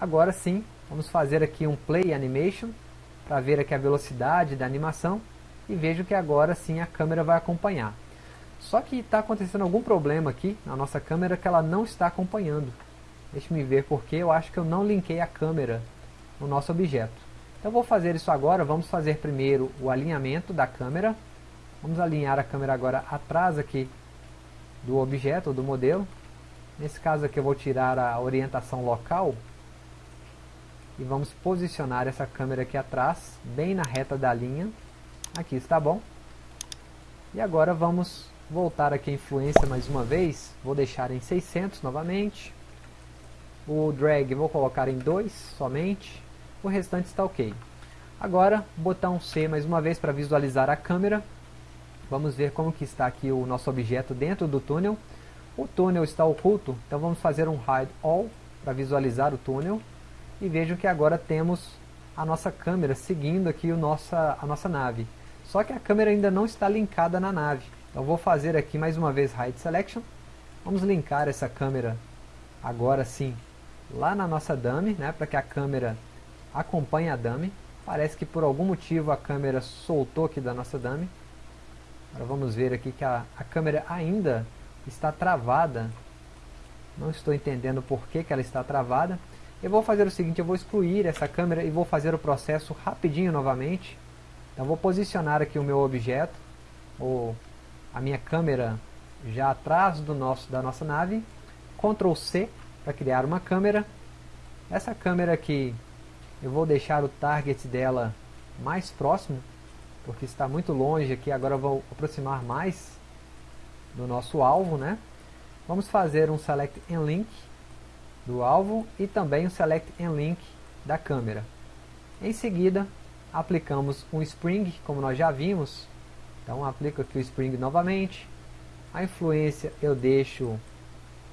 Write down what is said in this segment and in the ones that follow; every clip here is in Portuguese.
Agora sim, vamos fazer aqui um Play Animation, para ver aqui a velocidade da animação, e vejo que agora sim a câmera vai acompanhar. Só que está acontecendo algum problema aqui na nossa câmera que ela não está acompanhando. Deixe-me ver porque eu acho que eu não linkei a câmera no nosso objeto. Então vou fazer isso agora, vamos fazer primeiro o alinhamento da câmera. Vamos alinhar a câmera agora atrás aqui do objeto, do modelo. Nesse caso aqui eu vou tirar a orientação local. E vamos posicionar essa câmera aqui atrás, bem na reta da linha. Aqui está bom. E agora vamos voltar aqui a influência mais uma vez. Vou deixar em 600 novamente. O drag vou colocar em 2 somente. O restante está ok. Agora, botão C mais uma vez para visualizar a câmera. Vamos ver como que está aqui o nosso objeto dentro do túnel. O túnel está oculto, então vamos fazer um Hide All para visualizar o túnel. E vejam que agora temos a nossa câmera seguindo aqui o nossa, a nossa nave. Só que a câmera ainda não está linkada na nave. Então vou fazer aqui mais uma vez Hide Selection. Vamos linkar essa câmera agora sim lá na nossa dummy, né, para que a câmera acompanhe a dummy. Parece que por algum motivo a câmera soltou aqui da nossa dummy. Agora vamos ver aqui que a, a câmera ainda está travada. Não estou entendendo por que, que ela está travada. Eu vou fazer o seguinte, eu vou excluir essa câmera e vou fazer o processo rapidinho novamente. Então vou posicionar aqui o meu objeto, ou a minha câmera já atrás do nosso, da nossa nave. Ctrl C para criar uma câmera. Essa câmera aqui, eu vou deixar o target dela mais próximo, porque está muito longe aqui, agora eu vou aproximar mais do nosso alvo, né? Vamos fazer um Select and Link do alvo e também um Select and Link da câmera. Em seguida, aplicamos um Spring, como nós já vimos. Então, aplico aqui o Spring novamente. A influência eu deixo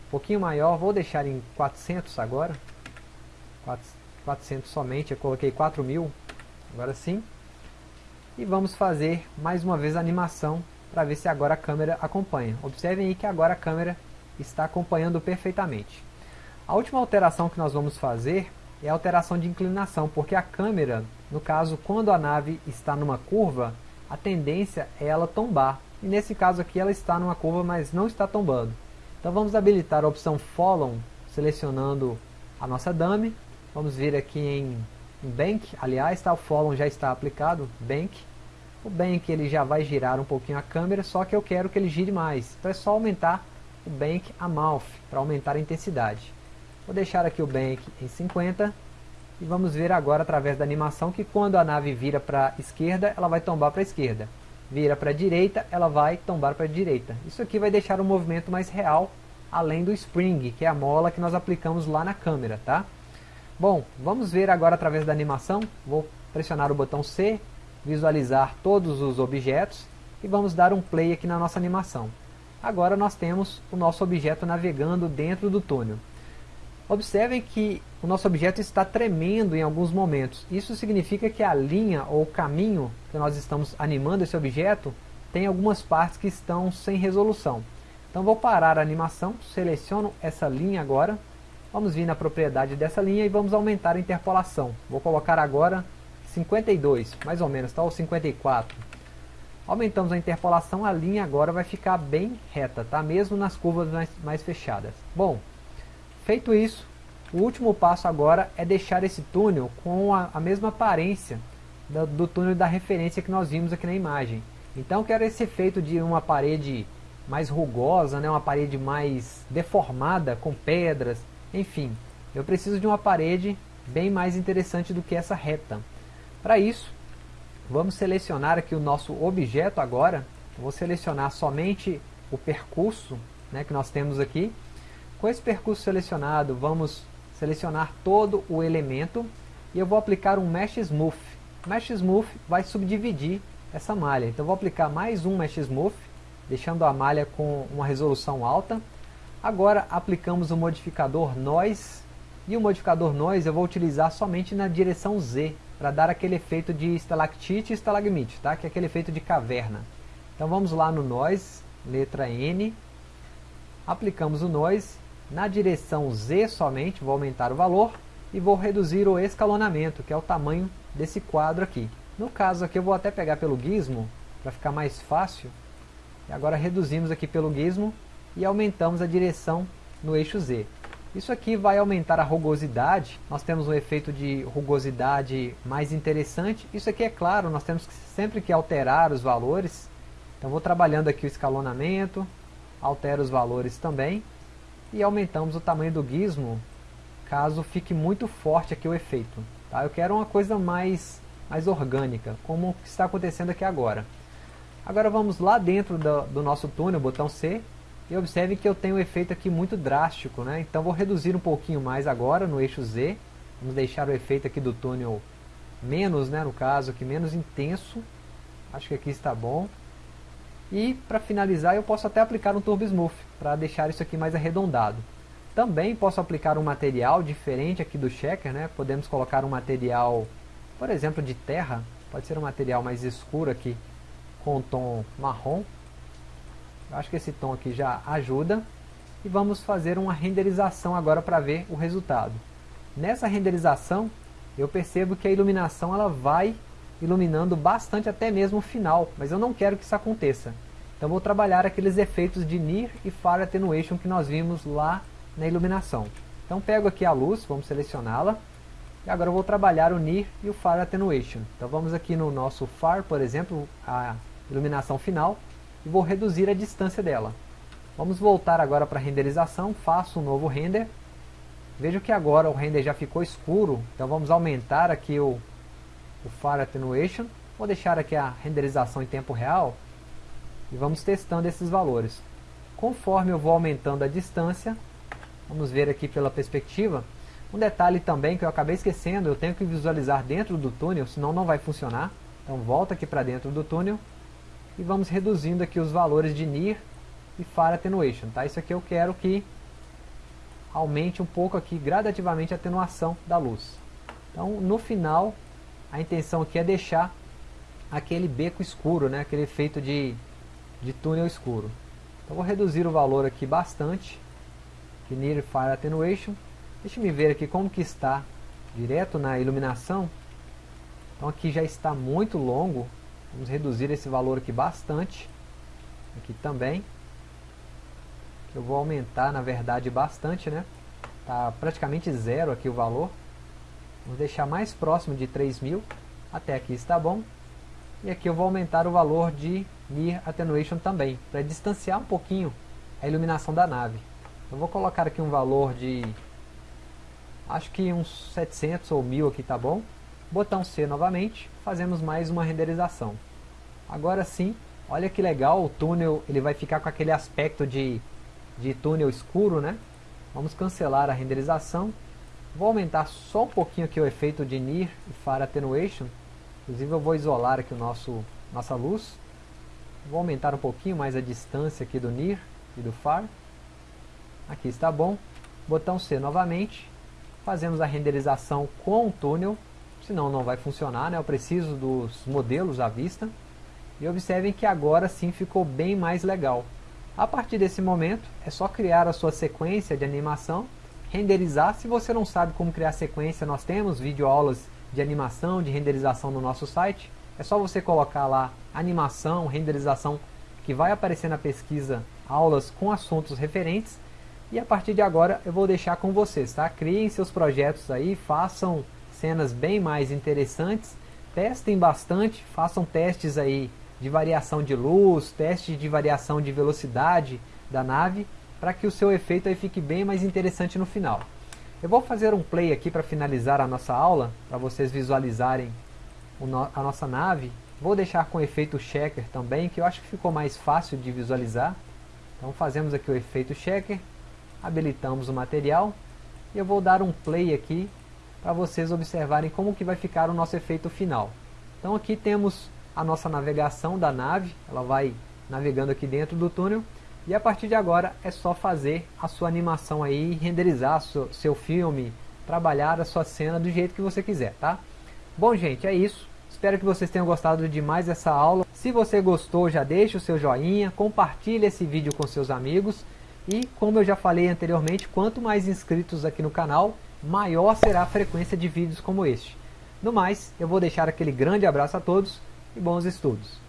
pouquinho maior, vou deixar em 400 agora. 400 somente, eu coloquei 4000, agora sim. E vamos fazer mais uma vez a animação para ver se agora a câmera acompanha. Observem aí que agora a câmera está acompanhando perfeitamente. A última alteração que nós vamos fazer é a alteração de inclinação, porque a câmera, no caso, quando a nave está numa curva, a tendência é ela tombar. E nesse caso aqui ela está numa curva, mas não está tombando. Então vamos habilitar a opção Follow, selecionando a nossa dummy. Vamos vir aqui em, Bank, aliás, tá, o Follow já está aplicado, Bank. O Bank ele já vai girar um pouquinho a câmera, só que eu quero que ele gire mais. Então é só aumentar o Bank Amount, para aumentar a intensidade. Vou deixar aqui o Bank em 50. E vamos ver agora através da animação que quando a nave vira para a esquerda, ela vai tombar para a esquerda vira para a direita, ela vai tombar para a direita. Isso aqui vai deixar o movimento mais real, além do spring, que é a mola que nós aplicamos lá na câmera, tá? Bom, vamos ver agora através da animação. Vou pressionar o botão C, visualizar todos os objetos e vamos dar um play aqui na nossa animação. Agora nós temos o nosso objeto navegando dentro do túnel. Observem que o nosso objeto está tremendo em alguns momentos. Isso significa que a linha ou o caminho que nós estamos animando esse objeto tem algumas partes que estão sem resolução. Então vou parar a animação, seleciono essa linha agora. Vamos vir na propriedade dessa linha e vamos aumentar a interpolação. Vou colocar agora 52, mais ou menos, tá? ou 54. Aumentamos a interpolação, a linha agora vai ficar bem reta, tá? mesmo nas curvas mais, mais fechadas. Bom, Feito isso, o último passo agora é deixar esse túnel com a, a mesma aparência do, do, túnel da referência que nós vimos aqui na imagem. Então quero esse efeito de uma parede mais rugosa, né, uma parede mais deformada, com pedras, enfim. Eu preciso de uma parede bem mais interessante do que essa reta. Para isso, vamos selecionar aqui o nosso objeto agora. vou selecionar somente o percurso né, que nós temos aqui com esse percurso selecionado, vamos selecionar todo o elemento e eu vou aplicar um Mesh Smooth. Mesh Smooth vai subdividir essa malha. Então vou aplicar mais um Mesh Smooth, deixando a malha com uma resolução alta. Agora aplicamos o modificador Noise, e o modificador Noise eu vou utilizar somente na direção Z, para dar aquele efeito de estalactite e estalagmite, tá? que é aquele efeito de caverna. Então vamos lá no Noise, letra N, aplicamos o Noise na direção Z somente, vou aumentar o valor, e vou reduzir o escalonamento, que é o tamanho desse quadro aqui. No caso aqui eu vou até pegar pelo gizmo, para ficar mais fácil. E agora reduzimos aqui pelo gizmo e aumentamos a direção no eixo Z. Isso aqui vai aumentar a rugosidade, nós temos um efeito de rugosidade mais interessante. Isso aqui é claro, nós temos que, sempre que alterar os valores. Então vou trabalhando aqui o escalonamento, altero os valores também. E aumentamos o tamanho do gizmo, caso fique muito forte aqui o efeito. Tá? Eu quero uma coisa mais, mais orgânica, como está acontecendo aqui agora. Agora vamos lá dentro do, do nosso túnel, botão C, e observe que eu tenho um efeito aqui muito drástico, né? Então vou reduzir um pouquinho mais agora no eixo Z. Vamos deixar o efeito aqui do túnel menos, né, no caso aqui, menos intenso. Acho que aqui está bom. E para finalizar eu posso até aplicar um Turbo Smooth, para deixar isso aqui mais arredondado. Também posso aplicar um material diferente aqui do checker, né? Podemos colocar um material, por exemplo, de terra. Pode ser um material mais escuro aqui, com tom marrom Acho que esse tom aqui já ajuda. E vamos fazer uma renderização agora para ver o resultado. Nessa renderização, eu percebo que a iluminação ela vai iluminando bastante até mesmo o final, mas eu não quero que isso aconteça. Então vou trabalhar aqueles efeitos de Near e Far Attenuation que nós vimos lá na iluminação. Então pego aqui a luz, vamos selecioná-la, e agora vou trabalhar o Near e o Far Attenuation. Então vamos aqui no nosso Far, por exemplo, a iluminação final, e vou reduzir a distância dela. Vamos voltar agora para a renderização, faço um novo render. Vejo que agora o render já ficou escuro, então vamos aumentar aqui o, o Far Attenuation. Vou deixar aqui a renderização em tempo real e vamos testando esses valores. Conforme eu vou aumentando a distância, vamos ver aqui pela perspectiva, um detalhe também que eu acabei esquecendo, eu tenho que visualizar dentro do túnel, senão não vai funcionar. Então volta aqui para dentro do túnel e vamos reduzindo aqui os valores de Near e Far Attenuation. Tá? Isso aqui eu quero que aumente um pouco aqui gradativamente a atenuação da luz. Então no final a intenção aqui é deixar aquele beco escuro, né? aquele efeito de, de túnel escuro. Então vou reduzir o valor aqui bastante, de Near e Far Attenuation. Deixa me ver aqui como que está direto na iluminação. Então aqui já está muito longo, Vamos reduzir esse valor aqui bastante. Aqui também. Eu vou aumentar, na verdade, bastante, né? Tá praticamente zero aqui o valor. Vamos deixar mais próximo de 3000. Até aqui está bom. E aqui eu vou aumentar o valor de Near Attenuation também, para distanciar um pouquinho a iluminação da nave. Eu vou colocar aqui um valor de, acho que uns 700 ou 1000 aqui tá bom. Botão C novamente, fazemos mais uma renderização. Agora sim, olha que legal, o túnel ele vai ficar com aquele aspecto de, de túnel escuro, né? Vamos cancelar a renderização. Vou aumentar só um pouquinho aqui o efeito de Near e Far Attenuation. Inclusive eu vou isolar aqui o nosso, nossa luz. Vou aumentar um pouquinho mais a distância aqui do Near e do Far. Aqui está bom. Botão C novamente. Fazemos a renderização com o túnel senão não vai funcionar, né? eu preciso dos modelos à vista. E observem que agora sim ficou bem mais legal. A partir desse momento, é só criar a sua sequência de animação, renderizar. Se você não sabe como criar sequência, nós temos videoaulas de animação, de renderização no nosso site. É só você colocar lá animação, renderização, que vai aparecer na pesquisa aulas com assuntos referentes. E a partir de agora eu vou deixar com vocês, tá? Criem seus projetos aí, façam cenas bem mais interessantes. Testem bastante, façam testes aí de variação de luz, testes de variação de velocidade da nave, para que o seu efeito aí fique bem mais interessante no final. Eu vou fazer um play aqui para finalizar a nossa aula, para vocês visualizarem a nossa nave. Vou deixar com o efeito checker também, que eu acho que ficou mais fácil de visualizar. Então fazemos aqui o efeito checker, habilitamos o material, e eu vou dar um play aqui para vocês observarem como que vai ficar o nosso efeito final. Então aqui temos a nossa navegação da nave, ela vai navegando aqui dentro do túnel, e a partir de agora é só fazer a sua animação aí, renderizar seu, seu filme, trabalhar a sua cena do jeito que você quiser, tá? Bom gente, é isso. Espero que vocês tenham gostado de mais essa aula. Se você gostou, já deixa o seu joinha, compartilhe esse vídeo com seus amigos. E como eu já falei anteriormente, quanto mais inscritos aqui no canal, maior será a frequência de vídeos como este. No mais, eu vou deixar aquele grande abraço a todos e bons estudos.